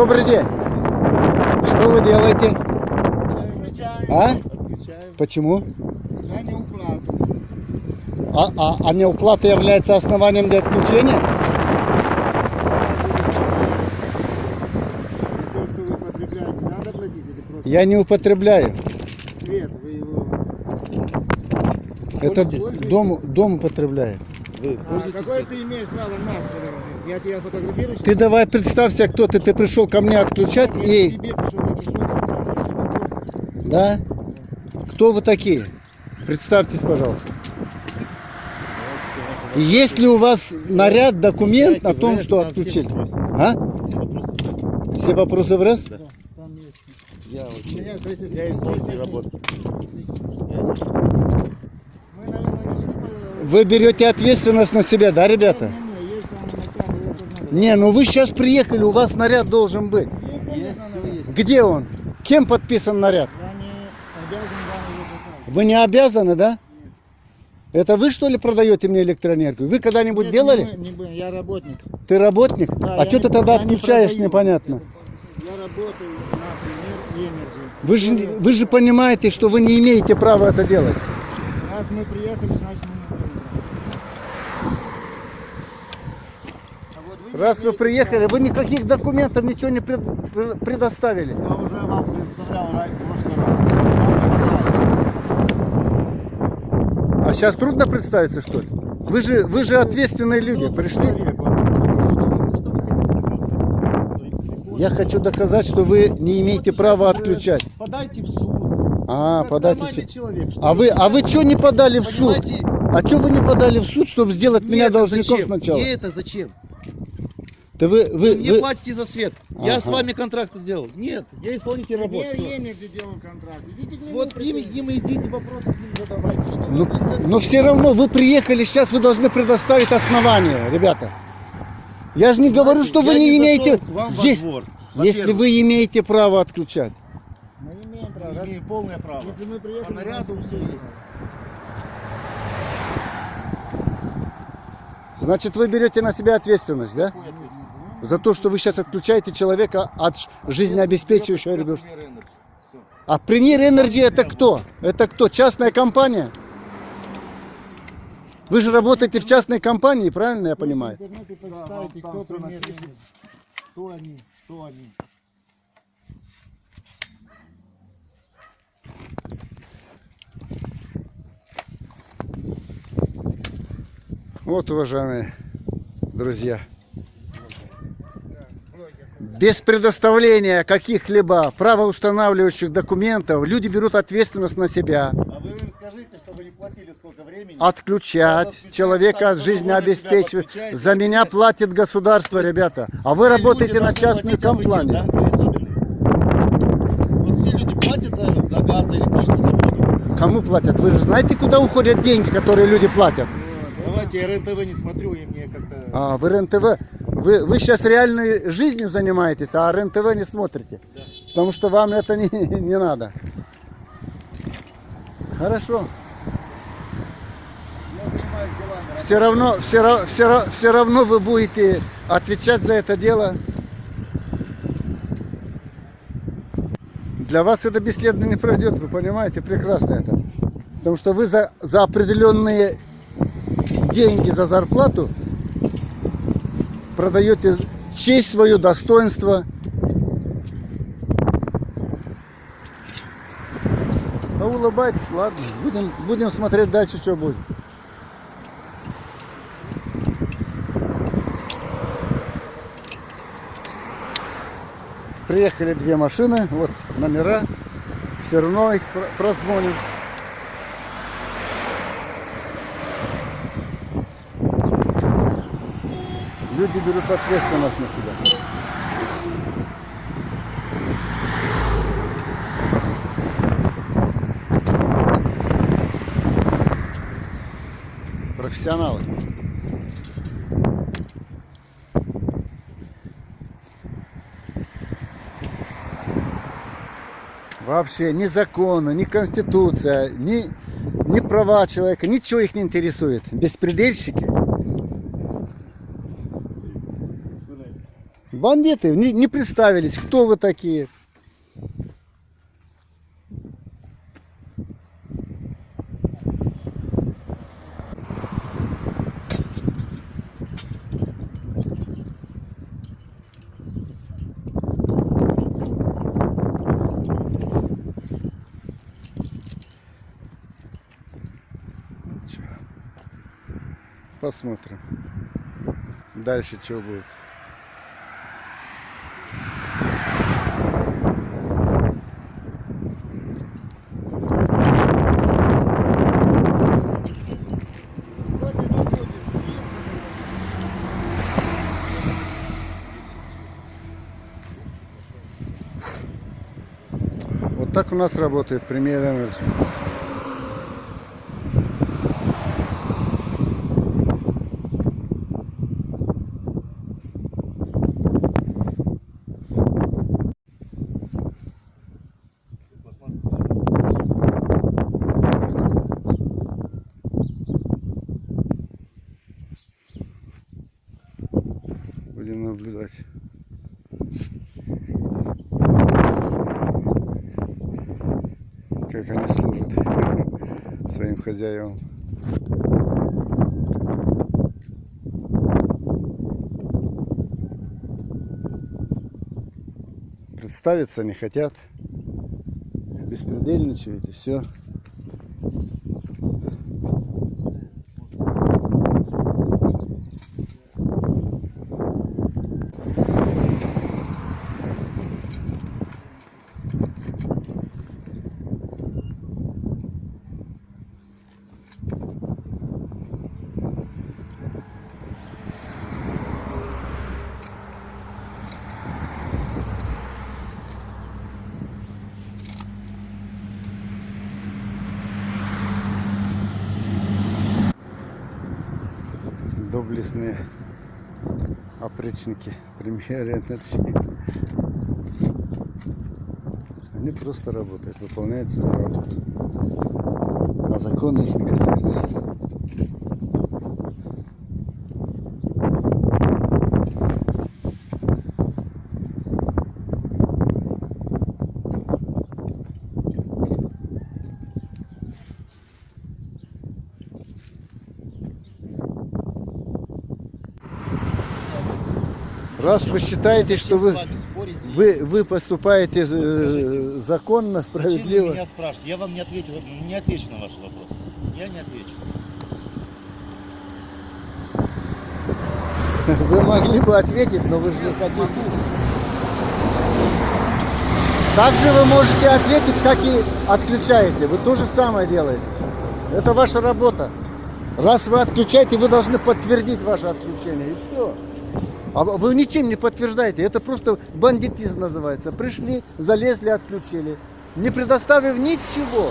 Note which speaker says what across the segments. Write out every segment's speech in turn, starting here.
Speaker 1: Добрый день. Что вы делаете? А? Почему?
Speaker 2: за неуплату.
Speaker 1: А, а, а неуплата является основанием для отключения?
Speaker 2: То, что вы потребляете, надо платить или просто
Speaker 1: Я не употребляю.
Speaker 2: свет, вы его...
Speaker 1: Это дом, дом употребляет.
Speaker 3: Вы
Speaker 2: А какое ты имеешь право нас фотографировать? Я тебя фотографирую
Speaker 1: Ты давай представься, кто ты. Ты пришел ко мне отключать
Speaker 2: Я
Speaker 1: и...
Speaker 2: тебе пришел, я пришел вопрос.
Speaker 1: Да? Кто вы такие? Представьтесь, пожалуйста. Есть ли у вас наряд, документ о том, что отключили? А? Все вопросы в раз?
Speaker 2: Да, там есть.
Speaker 3: Я
Speaker 2: что-то-
Speaker 1: Вы берете ответственность на себя, да, ребята?
Speaker 2: Не, не, есть там начальник, его тут надо.
Speaker 1: Не, ну вы сейчас приехали, у вас наряд должен быть.
Speaker 2: Есть.
Speaker 1: Где он? Кем подписан наряд?
Speaker 2: Я не обязан вам его.
Speaker 1: Вы не обязаны, да? Это вы что ли продаете мне электроэнергию? Вы когда-нибудь
Speaker 2: Нет,
Speaker 1: делали?
Speaker 2: Не, не я работник.
Speaker 1: Ты работник?
Speaker 2: Да,
Speaker 1: а что
Speaker 2: не-
Speaker 1: ты тогда
Speaker 2: не
Speaker 1: отключаешь
Speaker 2: продаю.
Speaker 1: непонятно?
Speaker 2: Я работаю на пример Energy.
Speaker 1: Вы же, не- вы же понимаете, что вы не имеете права это делать.
Speaker 2: Раз мы приехали, значит мы не имеем права. А вот
Speaker 1: Раз вы приехали, вы никаких документов ничего не пред- пре- предоставили.
Speaker 2: Я уже вам представлял раз.
Speaker 1: А сейчас трудно представиться, что ли? Вы же, вы же ответственные люди, пришли. Я хочу доказать, что вы не имеете права отключать.
Speaker 3: Подайте в суд.
Speaker 1: А,
Speaker 3: Как
Speaker 1: подайте. в суд.
Speaker 3: человек.
Speaker 1: А вы, а вы что не подали в суд?
Speaker 3: Понимаете?
Speaker 1: А что вы не подали в суд, чтобы сделать
Speaker 3: Мне
Speaker 1: меня должником
Speaker 3: зачем?
Speaker 1: сначала?
Speaker 3: Мне это зачем?
Speaker 1: Да вы, вы,
Speaker 3: Вы мне
Speaker 1: вы-
Speaker 3: платите за свет. Я
Speaker 1: Ага.
Speaker 3: с вами контракт сделал. Нет, я исполнитель работы.
Speaker 2: Мне
Speaker 3: всё.
Speaker 2: Енер где делал контракт. Идите к нему.
Speaker 3: Вот к ним, к ним идите, вопросы к ним задавайте. Что
Speaker 1: Ну,
Speaker 3: вы, блин,
Speaker 1: но все равно вы приехали, сейчас вы должны предоставить основания, ребята. Я же не говорю, что вы
Speaker 3: я
Speaker 1: не имеете...
Speaker 3: во
Speaker 1: Есть-
Speaker 3: двор.
Speaker 1: Если вы имеете право отключать.
Speaker 2: Мы имеем право.
Speaker 3: я
Speaker 2: Раз-
Speaker 3: имею полное право.
Speaker 2: Если мы приехали...
Speaker 3: По наряду
Speaker 2: значит,
Speaker 3: все
Speaker 2: мы
Speaker 3: есть.
Speaker 1: Значит, вы берете на себя ответственность, да?
Speaker 3: Какую?
Speaker 1: За то, что вы сейчас отключаете человека от жизнеобеспечивающего.
Speaker 3: Всё.
Speaker 1: А Premier Energy это кто? Это кто? Частная компания? Вы же работаете в частной компании, правильно я понимаю?
Speaker 3: Да.
Speaker 2: Кто они, что они.
Speaker 1: Вот, уважаемые друзья, без предоставления каких-либо правоустанавливающих документов люди берут ответственность на себя.
Speaker 3: А вы им скажите, чтобы не платили сколько времени.
Speaker 1: Отключать человека от жизнеобеспечивания.
Speaker 3: себя подключаете,
Speaker 1: За меня платит государство, ребята. А вы работаете на частной компании.
Speaker 3: да? Вот все люди платят за, за газ, за электричество, за воду.
Speaker 1: Кому платят? Вы же знаете, куда уходят деньги, которые люди платят?
Speaker 3: Давайте, я РЕН-ТВ не смотрю, и мне как-то...
Speaker 1: А, вы РЕН-ТВ. Вы, вы сейчас реальной жизнью занимаетесь, а РЕН-ТВ не смотрите.
Speaker 3: Да.
Speaker 1: Потому что вам это не, не надо. Хорошо. Все равно, все, все, все равно вы будете отвечать за это дело. Для вас это бесследно не пройдет, вы понимаете прекрасно это. Потому что вы за, за определенные деньги за зарплату продаете честь свою, достоинство. А улыбайтесь, ладно. Будем, будем смотреть дальше, что будет. Приехали две машины, вот номера. Все равно их про- Люди берут ответственность на себя. Профессионалы. Вообще ни законы, ни конституция, ни, ни права человека, ничего их не интересует. Беспредельщики. Бандиты не, не представились, кто вы такие. Посмотрим. Дальше что будет. Вот так у нас работает премьер Energy. Будем наблюдать. Как они служат своим хозяевам. Представиться не хотят. Беспредельничают и все. Доблестные опричники Energy. Они просто работают, выполняют свою работу. А законы их не касаются. Раз вы считаете, что вы, вы, вы поступаете э,
Speaker 3: скажите,
Speaker 1: законно,
Speaker 3: Зачем вы
Speaker 1: справедливо,
Speaker 3: меня спрашиваете? Я вам не ответил, не отвечу на ваши вопросы. Я не отвечу.
Speaker 1: вы могли бы ответить, но вы же не хотите. Также вы можете ответить, как и отключаете. Вы то же самое делаете. Это ваша работа. Раз вы отключаете, вы должны подтвердить ваше отключение. И все. А вы ничем не подтверждаете. Это просто бандитизм называется. Пришли, залезли, отключили. Не предоставив ничего.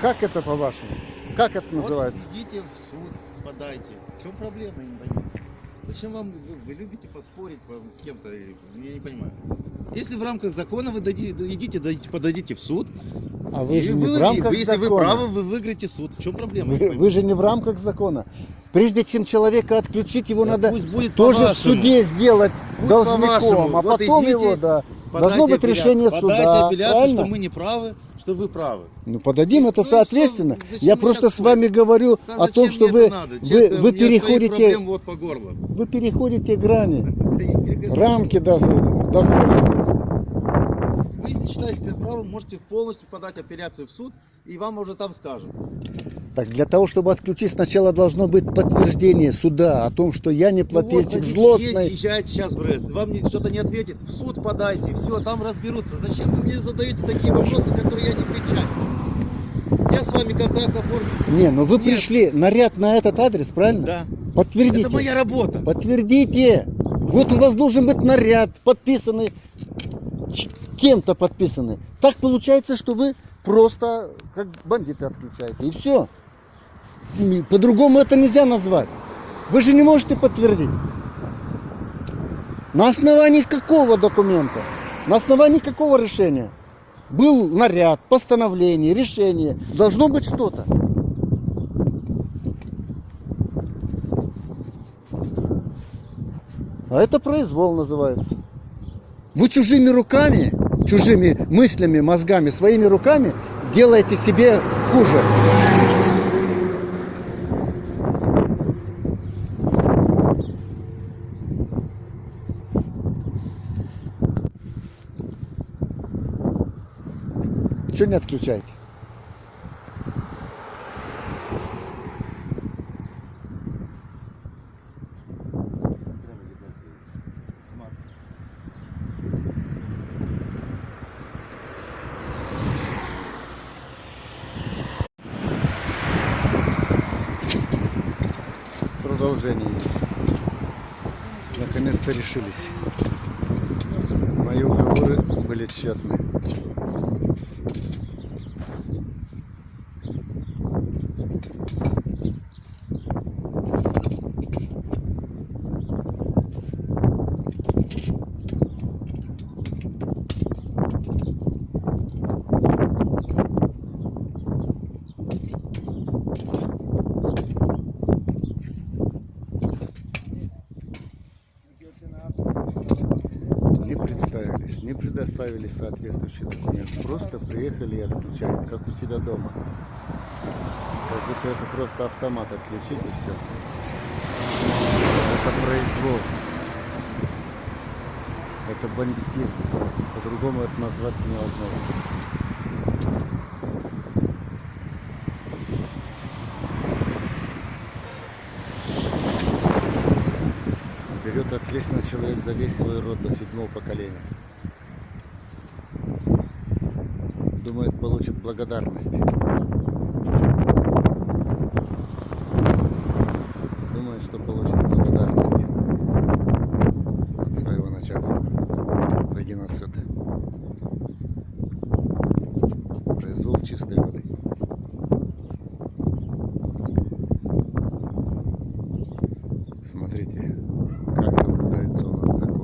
Speaker 1: Как это по-вашему? Как это называется?
Speaker 3: Вот идите в суд, подайте. В чем проблема, я не понимаю. Зачем вам, вы, вы любите поспорить по- с кем-то, я не понимаю. Если в рамках закона вы дади- идите, дадите, подадите в суд,
Speaker 1: А вы же не
Speaker 3: вы-
Speaker 1: в рамках
Speaker 3: вы- если вы
Speaker 1: закона.
Speaker 3: правы, вы выиграете суд. В чем проблема?
Speaker 1: Вы, вы же не в рамках закона. Прежде чем человека отключить, его
Speaker 3: Да
Speaker 1: надо
Speaker 3: будет
Speaker 1: тоже в суде сделать
Speaker 3: Пусть
Speaker 1: должником, а
Speaker 3: Вот
Speaker 1: потом
Speaker 3: идите,
Speaker 1: его, да. Должно быть
Speaker 3: апелляцию.
Speaker 1: решение суда,
Speaker 3: апелляцию,
Speaker 1: правильно?
Speaker 3: что мы не правы, что вы правы.
Speaker 1: Ну подадим это
Speaker 3: Ну что,
Speaker 1: соответственно.
Speaker 3: зачем
Speaker 1: Я просто с вами говорю
Speaker 3: Да
Speaker 1: о том, что вы,
Speaker 3: надо?
Speaker 1: вы,
Speaker 3: Честно,
Speaker 1: вы переходите,
Speaker 3: вот по горло.
Speaker 1: вы переходите грани, рамки доз- дозволенного.
Speaker 3: Вы, если считаете себя правым, можете полностью подать апелляцию в суд, и вам уже там скажут.
Speaker 1: Так для того, чтобы отключить, сначала должно быть подтверждение суда о том, что я не
Speaker 3: Ну вот,
Speaker 1: плательщик злостный.
Speaker 3: Езжайте сейчас в РЭС, вам что-то не ответит, в суд подайте, все, там разберутся. Зачем вы мне задаете такие вопросы, которые я не причастен? Я с вами контракт оформил.
Speaker 1: Не, ну вы
Speaker 3: Нет.
Speaker 1: пришли, наряд на этот адрес, правильно?
Speaker 3: Да.
Speaker 1: Подтвердите.
Speaker 3: Это моя работа.
Speaker 1: Подтвердите. Вот у вас должен быть наряд, подписанный, кем-то подписанный. Так получается, что вы просто как бандиты отключаете. И все. По-другому это нельзя назвать. Вы же не можете подтвердить. На основании какого документа? На основании какого решения? Был наряд, постановление, решение. Должно быть что-то. А это произвол называется. Вы чужими руками, чужими мыслями, мозгами, своими руками делаете себе хуже. Что не отключаете? Наконец-то решились. Мои уговоры были тщетны. не представились, не предоставили соответствующий документ. Просто приехали и отключают, как у себя дома. Как будто это просто автомат отключить и все. Это произвол. Это бандитизм. По-другому это назвать невозможно. берет ответственность человек за весь свой род до седьмого поколения. Думает, получит благодарность. Думает, что получит благодарность от своего начальства за геноцид. Произвол чистой воды. Смотрите, как соблюдается у нас закон.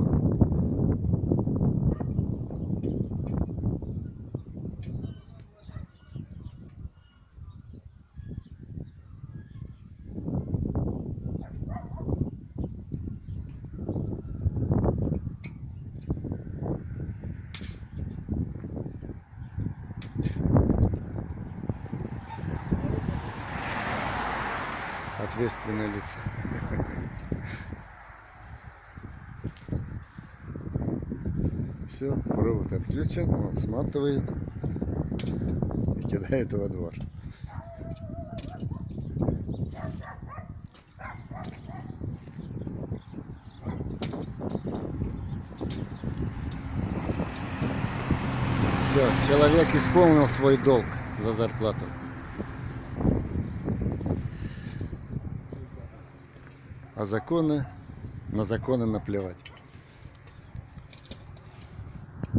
Speaker 1: Ответственные лица. Все, провод отключен, он сматывает и кидает во двор. Все, человек исполнил свой долг за зарплату. А законы, на законы наплевать.